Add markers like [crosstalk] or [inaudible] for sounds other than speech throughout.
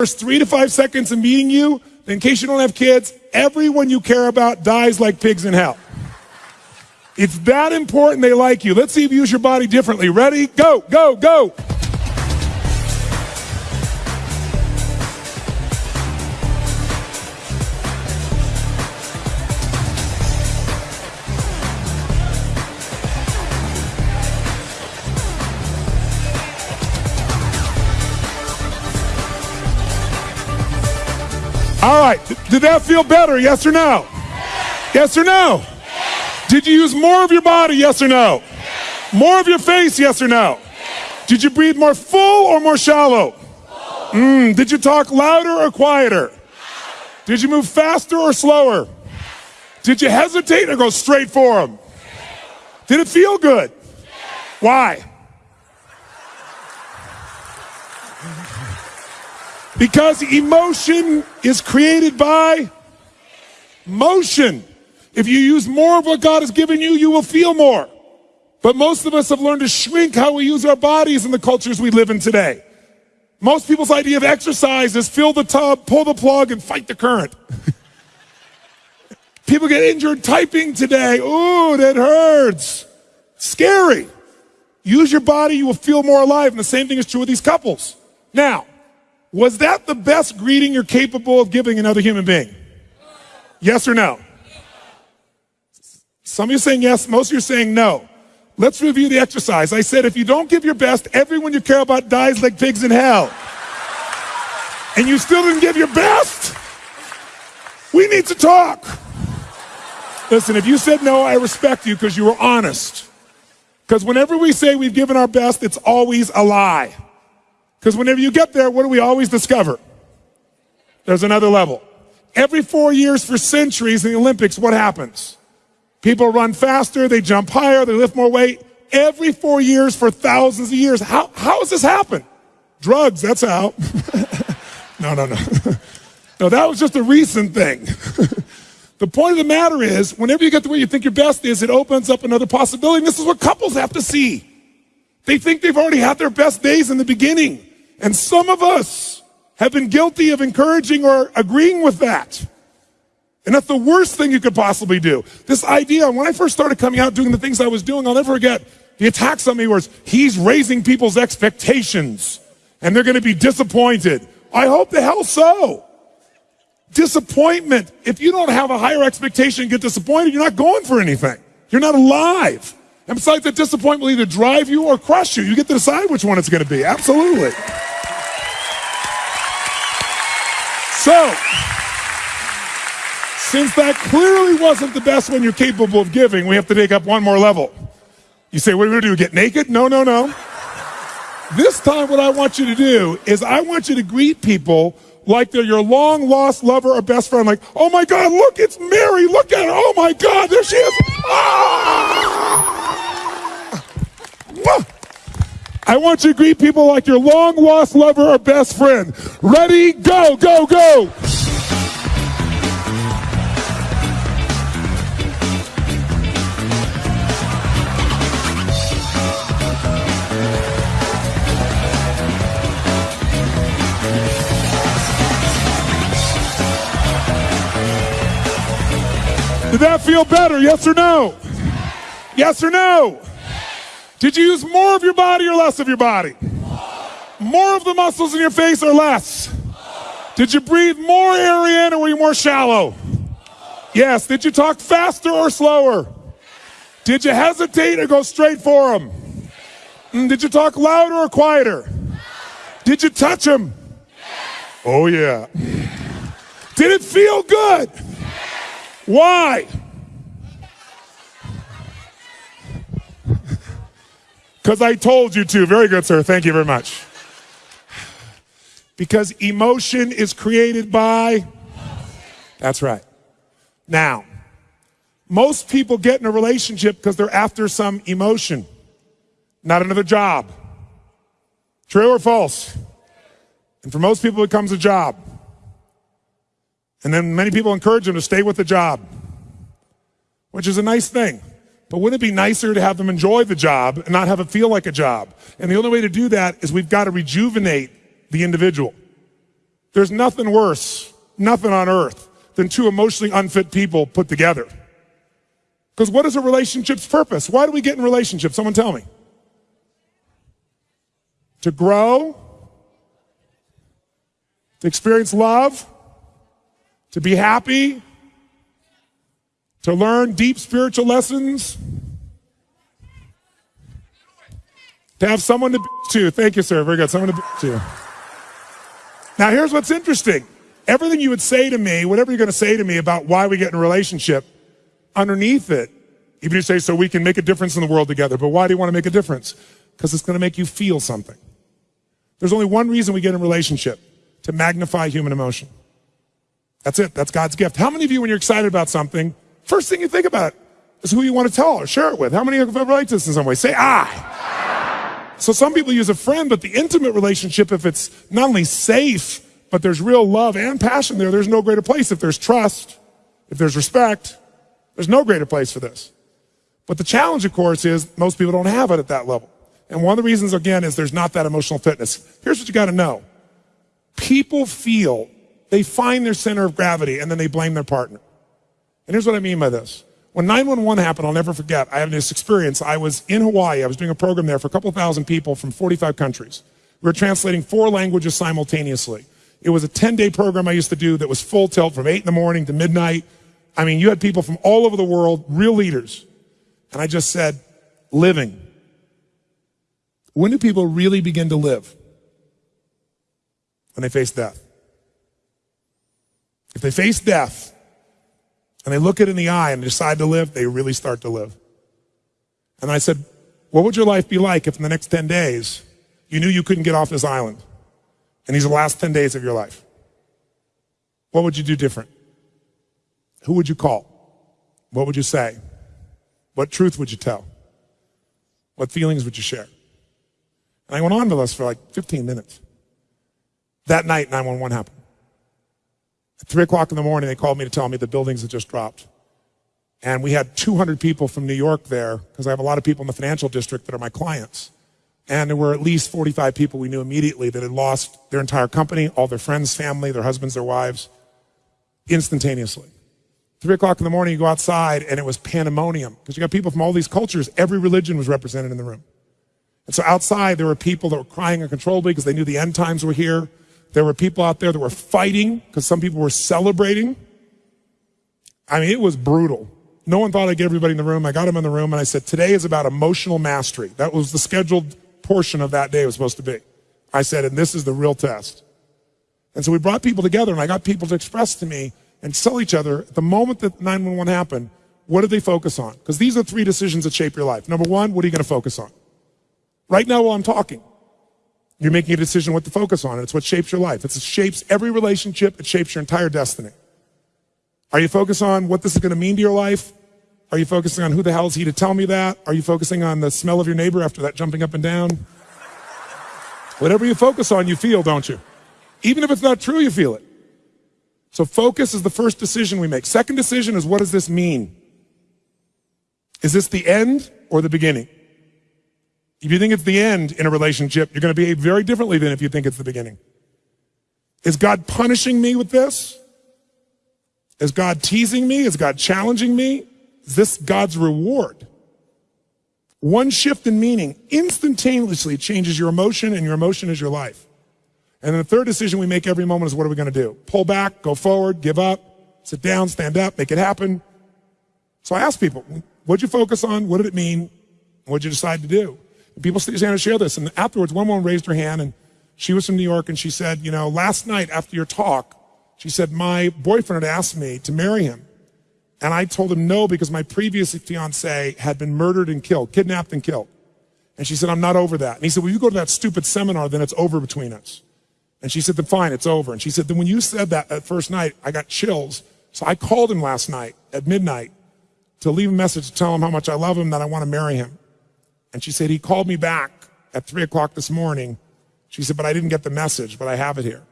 first three to five seconds of meeting you, in case you don't have kids, everyone you care about dies like pigs in hell. It's that important they like you. Let's see if you use your body differently. Ready? Go, go, go. Did that feel better? Yes or no? Yes or no? Did you use more of your body? Yes or no? More of your face? Yes or no? Did you breathe more full or more shallow? Mm, did you talk louder or quieter? Did you move faster or slower? Did you hesitate or go straight for them? Did it feel good? Why? Because emotion is created by motion. If you use more of what God has given you, you will feel more. But most of us have learned to shrink how we use our bodies in the cultures we live in today. Most people's idea of exercise is fill the tub, pull the plug, and fight the current. [laughs] People get injured typing today. Ooh, that hurts. Scary. Use your body, you will feel more alive. And the same thing is true with these couples. Now, was that the best greeting you're capable of giving another human being? Yes or no? Some of you are saying yes, most of you are saying no. Let's review the exercise. I said if you don't give your best, everyone you care about dies like pigs in hell. And you still didn't give your best? We need to talk. Listen, if you said no, I respect you because you were honest. Because whenever we say we've given our best, it's always a lie. Because whenever you get there, what do we always discover? There's another level. Every four years for centuries in the Olympics, what happens? People run faster, they jump higher, they lift more weight. Every four years for thousands of years. How, how has this happened? Drugs, that's how. [laughs] no, no, no. [laughs] no, that was just a recent thing. [laughs] the point of the matter is, whenever you get to where you think your best is, it opens up another possibility. And this is what couples have to see. They think they've already had their best days in the beginning. And some of us have been guilty of encouraging or agreeing with that. And that's the worst thing you could possibly do. This idea, when I first started coming out doing the things I was doing, I'll never forget the attacks on me was he's raising people's expectations and they're going to be disappointed. I hope the hell so. Disappointment. If you don't have a higher expectation and get disappointed, you're not going for anything. You're not alive. And besides, that disappointment will either drive you or crush you. You get to decide which one it's going to be. Absolutely. So, since that clearly wasn't the best one you're capable of giving, we have to take up one more level. You say, what are we going to do? Get naked? No, no, no. This time, what I want you to do is I want you to greet people like they're your long lost lover or best friend. Like, oh my God, look, it's Mary. Look at her. Oh my God, there she is. Ah! I want you to greet people like your long lost lover or best friend. Ready? Go, go, go. Did that feel better? Yes or no? Yes or no? Did you use more of your body or less of your body? More of the muscles in your face or less? Did you breathe more air in or were you more shallow? Yes. Did you talk faster or slower? Did you hesitate or go straight for him? Mm, did you talk louder or quieter? Did you touch them? Oh, yeah. Did it feel good? Why? Because I told you to. Very good, sir. Thank you very much. Because emotion is created by. That's right. Now, most people get in a relationship because they're after some emotion, not another job. True or false? And for most people, it becomes a job. And then many people encourage them to stay with the job, which is a nice thing. But wouldn't it be nicer to have them enjoy the job and not have it feel like a job? And the only way to do that is we've got to rejuvenate the individual. There's nothing worse, nothing on earth, than two emotionally unfit people put together. Because what is a relationship's purpose? Why do we get in relationships? Someone tell me. To grow, to experience love, to be happy, to learn deep spiritual lessons, to have someone to be to. Thank you, sir. Very good. Someone to be to. Now, here's what's interesting. Everything you would say to me, whatever you're going to say to me about why we get in a relationship, underneath it, if you say, so we can make a difference in the world together. But why do you want to make a difference? Because it's going to make you feel something. There's only one reason we get in a relationship to magnify human emotion. That's it. That's God's gift. How many of you, when you're excited about something, first thing you think about is who you want to tell or share it with? How many of you have relate to this in some way? Say I. So some people use a friend, but the intimate relationship, if it's not only safe, but there's real love and passion there, there's no greater place. If there's trust, if there's respect, there's no greater place for this. But the challenge, of course, is most people don't have it at that level. And one of the reasons, again, is there's not that emotional fitness. Here's what you got to know. People feel they find their center of gravity and then they blame their partner. And here's what I mean by this. When 911 happened, I'll never forget, I had this experience. I was in Hawaii. I was doing a program there for a couple thousand people from 45 countries. We were translating four languages simultaneously. It was a 10 day program I used to do that was full tilt from 8 in the morning to midnight. I mean, you had people from all over the world, real leaders. And I just said, living. When do people really begin to live? When they face death. If they face death and they look it in the eye and decide to live, they really start to live. And I said, what would your life be like if in the next 10 days you knew you couldn't get off this island and these are the last 10 days of your life? What would you do different? Who would you call? What would you say? What truth would you tell? What feelings would you share? And I went on with us for like 15 minutes. That night, 911 happened. At 3 o'clock in the morning, they called me to tell me the buildings had just dropped. And we had 200 people from New York there, because I have a lot of people in the financial district that are my clients. And there were at least 45 people we knew immediately that had lost their entire company, all their friends, family, their husbands, their wives, instantaneously. Three o'clock in the morning, you go outside and it was pandemonium because you got people from all these cultures. Every religion was represented in the room. And so outside, there were people that were crying uncontrollably because they knew the end times were here. There were people out there that were fighting because some people were celebrating. I mean, it was brutal. No one thought I'd get everybody in the room. I got them in the room and I said, today is about emotional mastery. That was the scheduled portion of that day was supposed to be. I said, and this is the real test. And so we brought people together and I got people to express to me and tell each other at the moment that 911 happened, what did they focus on? Because these are three decisions that shape your life. Number one, what are you going to focus on? Right now while I'm talking, you're making a decision what to focus on. It's what shapes your life. It shapes every relationship. It shapes your entire destiny. Are you focused on what this is going to mean to your life? Are you focusing on who the hell is he to tell me that? Are you focusing on the smell of your neighbor after that jumping up and down? Whatever you focus on, you feel, don't you? Even if it's not true, you feel it. So focus is the first decision we make. Second decision is what does this mean? Is this the end or the beginning? If you think it's the end in a relationship, you're going to behave very differently than if you think it's the beginning. Is God punishing me with this? Is God teasing me? Is God challenging me? Is this God's reward? One shift in meaning instantaneously changes your emotion, and your emotion is your life. And then the third decision we make every moment is what are we going to do? Pull back, go forward, give up, sit down, stand up, make it happen. So I ask people, what'd you focus on? What did it mean? What'd you decide to do? And people stand to share this. And afterwards, one woman raised her hand and she was from New York and she said, you know, last night after your talk, she said, my boyfriend had asked me to marry him. And I told him no because my previous fiance had been murdered and killed, kidnapped and killed. And she said, I'm not over that. And he said, well, you go to that stupid seminar, then it's over between us. And she said, then fine, it's over. And she said, then when you said that at first night, I got chills. So I called him last night at midnight to leave a message to tell him how much I love him, that I want to marry him. And she said, he called me back at three o'clock this morning. She said, but I didn't get the message, but I have it here.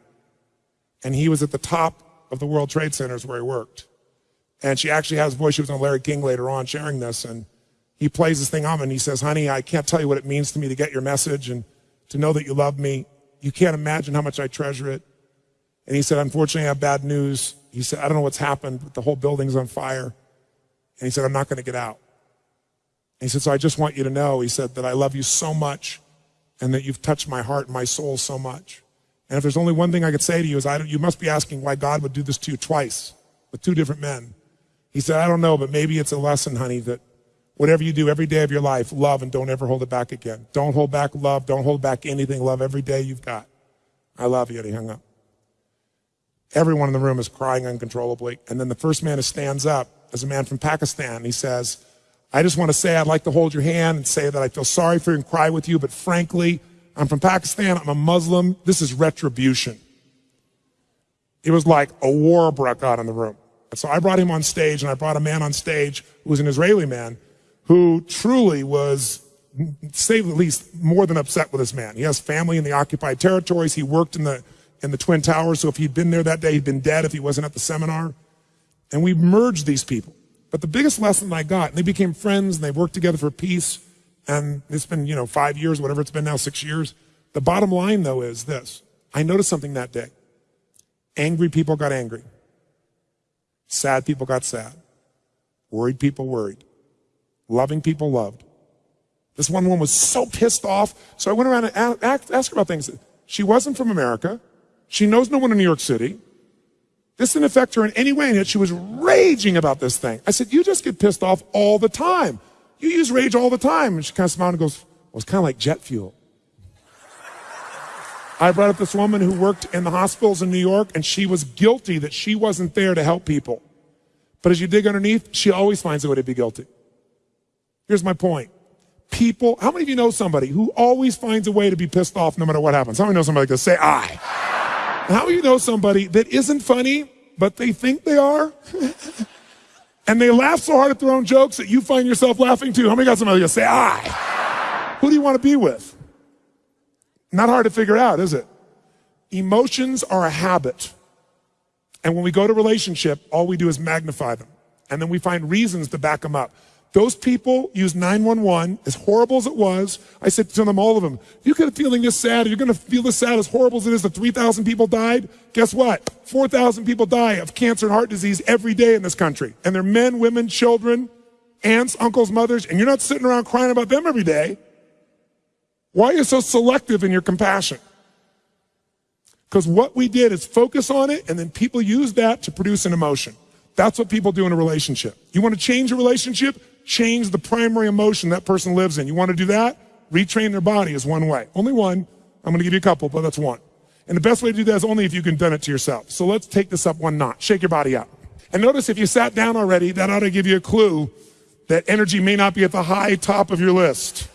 And he was at the top of the World Trade Centers where he worked. And she actually has voice. She was on Larry King later on sharing this. And he plays this thing on and he says, honey, I can't tell you what it means to me to get your message and to know that you love me. You can't imagine how much I treasure it. And he said, unfortunately, I have bad news. He said, I don't know what's happened, but the whole building's on fire. And he said, I'm not going to get out. He said, so I just want you to know, he said, that I love you so much and that you've touched my heart and my soul so much. And if there's only one thing I could say to you is, I you must be asking why God would do this to you twice with two different men. He said, I don't know, but maybe it's a lesson, honey, that whatever you do every day of your life, love and don't ever hold it back again. Don't hold back love. Don't hold back anything. Love every day you've got. I love you. And he hung up. Everyone in the room is crying uncontrollably. And then the first man who stands up is a man from Pakistan. He says, I just want to say I'd like to hold your hand and say that I feel sorry for you and cry with you, but frankly, I'm from Pakistan. I'm a Muslim. This is retribution. It was like a war broke out in the room. So I brought him on stage and I brought a man on stage who was an Israeli man who truly was, say the least, more than upset with this man. He has family in the occupied territories. He worked in the in the Twin Towers. So if he'd been there that day, he'd been dead if he wasn't at the seminar. And we merged these people. But the biggest lesson I got, and they became friends and they worked together for peace. And it's been, you know, five years, whatever it's been now, six years. The bottom line though is this. I noticed something that day. Angry people got angry. Sad people got sad. Worried people worried. Loving people loved. This one woman was so pissed off. So I went around and asked her about things. She wasn't from America. She knows no one in New York City. This didn't affect her in any way, and yet she was raging about this thing. I said, You just get pissed off all the time. You use rage all the time. And she kind of smiled and goes, Well, it's kind of like jet fuel. I brought up this woman who worked in the hospitals in New York, and she was guilty that she wasn't there to help people. But as you dig underneath, she always finds a way to be guilty. Here's my point people, how many of you know somebody who always finds a way to be pissed off no matter what happens? How many know somebody like this? Say I. How of you know somebody that isn't funny, but they think they are? and they laugh so hard at their own jokes that you find yourself laughing too. How many got somebody that say I? Who do you want to be with? Not hard to figure out, is it? Emotions are a habit. And when we go to relationship, all we do is magnify them. And then we find reasons to back them up. Those people used 911, as horrible as it was. I said to them, all of them, you could feeling this sad, you're going to feel this sad, as horrible as it is that 3,000 people died. Guess what? 4,000 people die of cancer and heart disease every day in this country. And they're men, women, children, aunts, uncles, mothers, and you're not sitting around crying about them every day. Why are you so selective in your compassion? Because what we did is focus on it, and then people use that to produce an emotion. That's what people do in a relationship. You want to change a relationship? Change the primary emotion that person lives in. You want to do that? Retrain their body is one way. Only one. I'm going to give you a couple, but that's one. And the best way to do that is only if you can done it to yourself. So let's take this up one notch. Shake your body up. And notice if you sat down already, that ought to give you a clue that energy may not be at the high top of your list.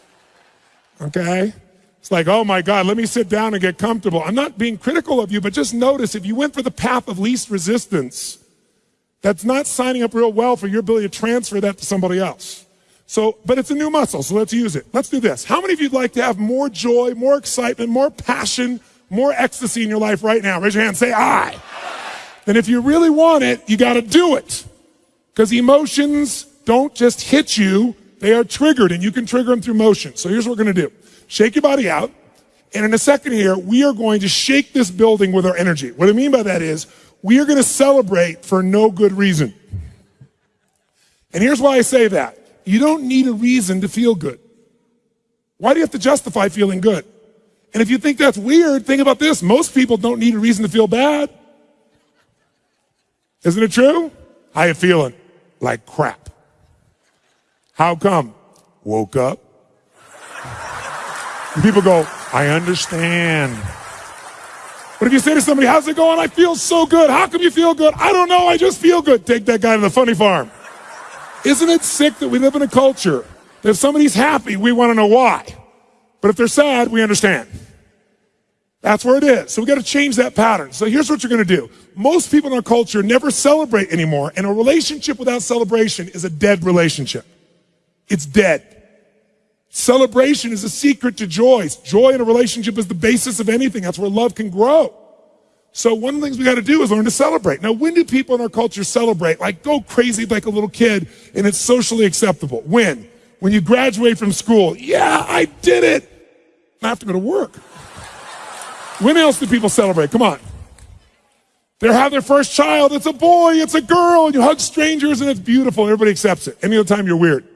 Okay? It's like, oh my God, let me sit down and get comfortable. I'm not being critical of you, but just notice if you went for the path of least resistance, that's not signing up real well for your ability to transfer that to somebody else. So, but it's a new muscle, so let's use it. Let's do this. How many of you'd like to have more joy, more excitement, more passion, more ecstasy in your life right now? Raise your hand, say I. And if you really want it, you got to do it. Because emotions don't just hit you, they are triggered, and you can trigger them through motion. So here's what we're to do shake your body out. And in a second here, we are going to shake this building with our energy. What I mean by that is, we are going to celebrate for no good reason. And here's why I say that. You don't need a reason to feel good. Why do you have to justify feeling good? And if you think that's weird, think about this. Most people don't need a reason to feel bad. Isn't it true? How you feeling? Like crap. How come? Woke up. [laughs] People go, I understand. But if you say to somebody, how's it going? I feel so good. How come you feel good? I don't know. I just feel good. Take that guy to the funny farm. Isn't it sick that we live in a culture that if somebody's happy, we want to know why. But if they're sad, we understand. That's where it is. So we got to change that pattern. So here's what you're going to do. Most people in our culture never celebrate anymore. And a relationship without celebration is a dead relationship. It's dead. Celebration is a secret to joy. Joy in a relationship is the basis of anything. That's where love can grow. So one of the things we got to do is learn to celebrate. Now, when do people in our culture celebrate? Like go crazy like a little kid and it's socially acceptable. When? When you graduate from school. Yeah, I did it. I have to go to work. When else do people celebrate? Come on. They have their first child. It's a boy, it's a girl, and you hug strangers and it's beautiful. Everybody accepts it. Any other time you're weird.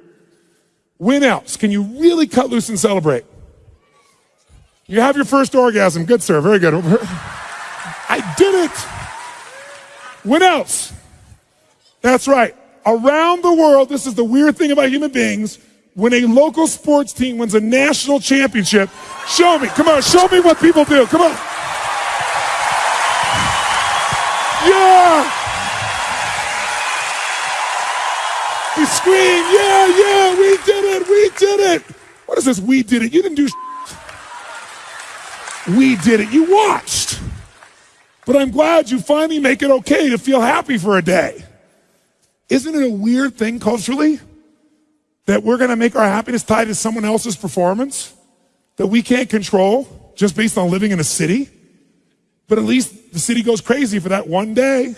When else can you really cut loose and celebrate? You have your first orgasm. Good, sir. Very good. [laughs] I did it. When else? That's right. Around the world, this is the weird thing about human beings. When a local sports team wins a national championship, show me. Come on, show me what people do. Come on. Yeah! Scream, yeah, yeah, we did it, we did it. What is this? We did it. You didn't do. We did it. You watched. But I'm glad you finally make it okay to feel happy for a day. Isn't it a weird thing culturally that we're going to make our happiness tied to someone else's performance that we can't control just based on living in a city? But at least the city goes crazy for that one day.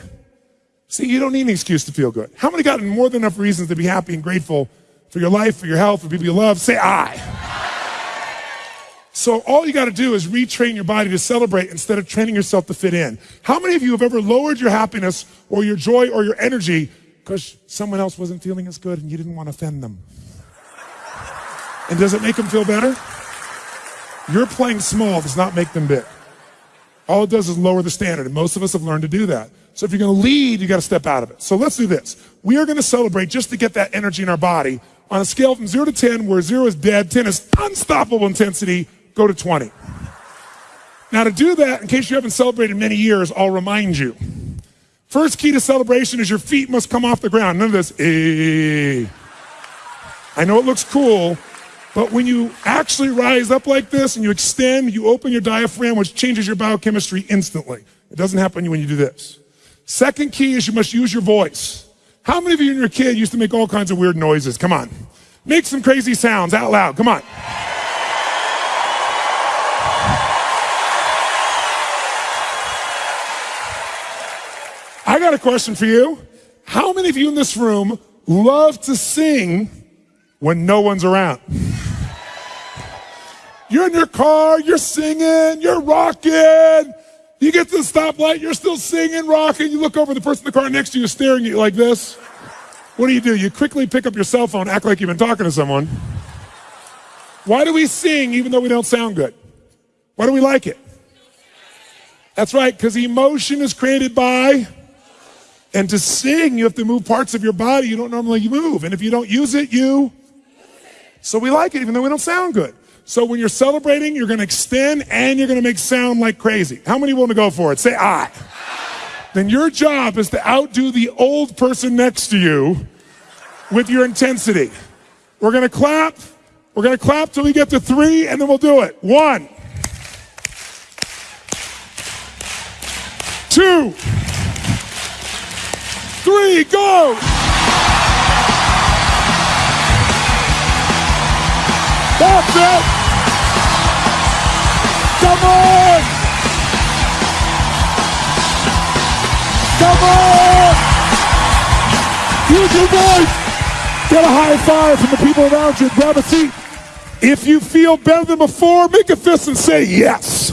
See, you don't need an excuse to feel good. How many got more than enough reasons to be happy and grateful for your life, for your health, for people you love? Say I. So all you got to do is retrain your body to celebrate instead of training yourself to fit in. How many of you have ever lowered your happiness or your joy or your energy because someone else wasn't feeling as good and you didn't want to offend them? And does it make them feel better? You're playing small does not make them big. All it does is lower the standard, and most of us have learned to do that. So if you're going to lead, you got to step out of it. So let's do this. We are going to celebrate just to get that energy in our body on a scale from zero to 10, where zero is dead, 10 is unstoppable intensity, go to 20. Now to do that, in case you haven't celebrated many years, I'll remind you. First key to celebration is your feet must come off the ground. None of this, eh. I know it looks cool, but when you actually rise up like this and you extend, you open your diaphragm, which changes your biochemistry instantly. It doesn't happen when you do this. Second key is you must use your voice. How many of you and your kid used to make all kinds of weird noises? Come on. Make some crazy sounds out loud. Come on. I got a question for you. How many of you in this room love to sing when no one's around? You're in your car, you're singing, you're rocking. You get to the stoplight, you're still singing, rocking. You look over the person in the car next to you is staring at you like this. What do you do? You quickly pick up your cell phone, act like you've been talking to someone. Why do we sing even though we don't sound good? Why do we like it? That's right, because emotion is created by, and to sing, you have to move parts of your body you don't normally move. And if you don't use it, you. So we like it even though we don't sound good. So when you're celebrating, you're going to extend and you're going to make sound like crazy. How many want to go for it? Say I. Then your job is to outdo the old person next to you with your intensity. We're going to clap. We're going to clap till we get to three and then we'll do it. One. Two. Three. Go. It. Come on! Come on! Use your voice! Get a high five from the people around you. Grab a seat. If you feel better than before, make a fist and say yes.